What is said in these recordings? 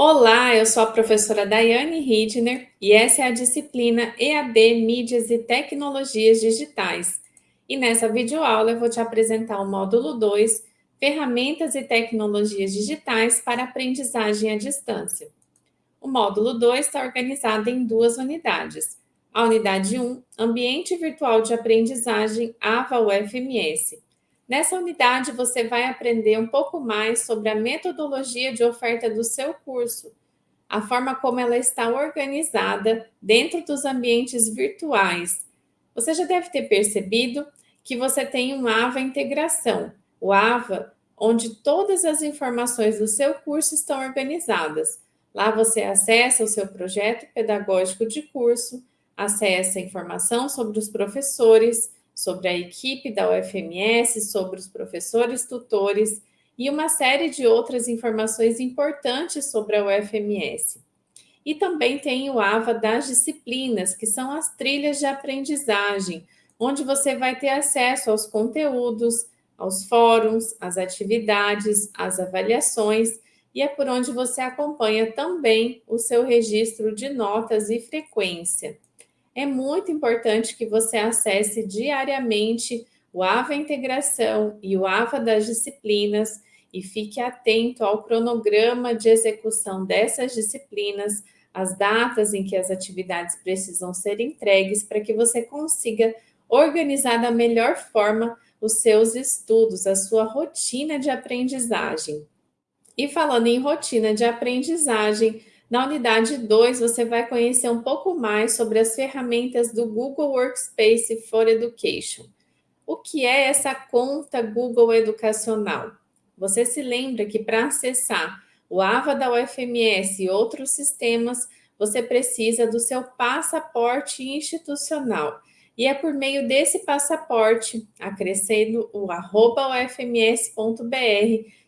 Olá, eu sou a professora Daiane Hidner e essa é a disciplina EAD Mídias e Tecnologias Digitais. E nessa videoaula eu vou te apresentar o módulo 2, Ferramentas e Tecnologias Digitais para Aprendizagem à Distância. O módulo 2 está organizado em duas unidades. A unidade 1, Ambiente Virtual de Aprendizagem AVA UFMS, Nessa unidade, você vai aprender um pouco mais sobre a metodologia de oferta do seu curso, a forma como ela está organizada dentro dos ambientes virtuais. Você já deve ter percebido que você tem um AVA Integração, o AVA, onde todas as informações do seu curso estão organizadas. Lá você acessa o seu projeto pedagógico de curso, acessa informação sobre os professores, sobre a equipe da UFMS, sobre os professores tutores e uma série de outras informações importantes sobre a UFMS. E também tem o AVA das disciplinas, que são as trilhas de aprendizagem, onde você vai ter acesso aos conteúdos, aos fóruns, às atividades, às avaliações, e é por onde você acompanha também o seu registro de notas e frequência é muito importante que você acesse diariamente o AVA Integração e o AVA das disciplinas e fique atento ao cronograma de execução dessas disciplinas, as datas em que as atividades precisam ser entregues para que você consiga organizar da melhor forma os seus estudos, a sua rotina de aprendizagem. E falando em rotina de aprendizagem, na unidade 2, você vai conhecer um pouco mais sobre as ferramentas do Google Workspace for Education. O que é essa conta Google Educacional? Você se lembra que para acessar o AVA da UFMS e outros sistemas, você precisa do seu passaporte institucional. E é por meio desse passaporte, acrescendo o ufms.br,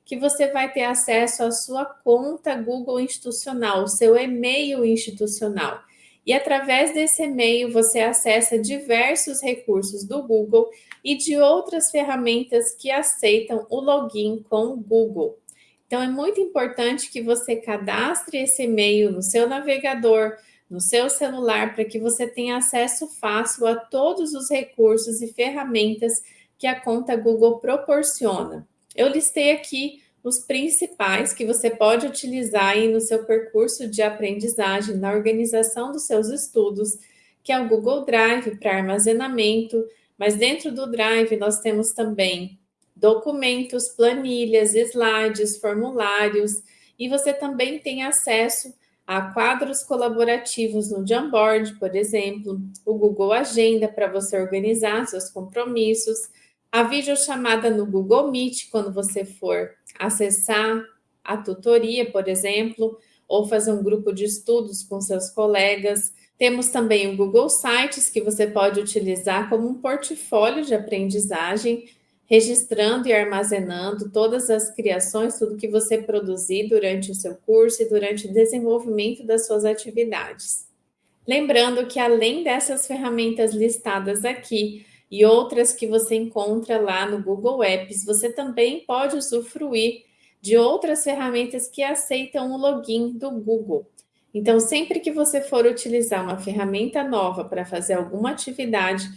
que você vai ter acesso à sua conta Google institucional, seu e-mail institucional. E através desse e-mail você acessa diversos recursos do Google e de outras ferramentas que aceitam o login com o Google. Então é muito importante que você cadastre esse e-mail no seu navegador, no seu celular, para que você tenha acesso fácil a todos os recursos e ferramentas que a conta Google proporciona. Eu listei aqui os principais que você pode utilizar aí no seu percurso de aprendizagem, na organização dos seus estudos, que é o Google Drive para armazenamento, mas dentro do Drive nós temos também documentos, planilhas, slides, formulários, e você também tem acesso a quadros colaborativos no Jamboard, por exemplo, o Google Agenda para você organizar seus compromissos, a videochamada no Google Meet, quando você for acessar a tutoria, por exemplo, ou fazer um grupo de estudos com seus colegas. Temos também o Google Sites, que você pode utilizar como um portfólio de aprendizagem, registrando e armazenando todas as criações, tudo que você produzir durante o seu curso e durante o desenvolvimento das suas atividades. Lembrando que, além dessas ferramentas listadas aqui, e outras que você encontra lá no Google Apps. Você também pode usufruir de outras ferramentas que aceitam o login do Google. Então, sempre que você for utilizar uma ferramenta nova para fazer alguma atividade,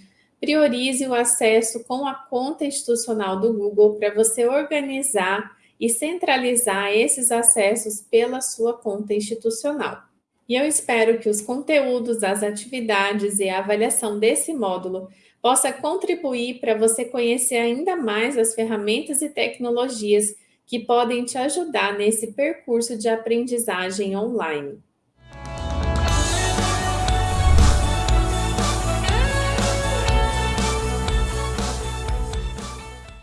priorize o acesso com a conta institucional do Google para você organizar e centralizar esses acessos pela sua conta institucional. E eu espero que os conteúdos, as atividades e a avaliação desse módulo possa contribuir para você conhecer ainda mais as ferramentas e tecnologias que podem te ajudar nesse percurso de aprendizagem online.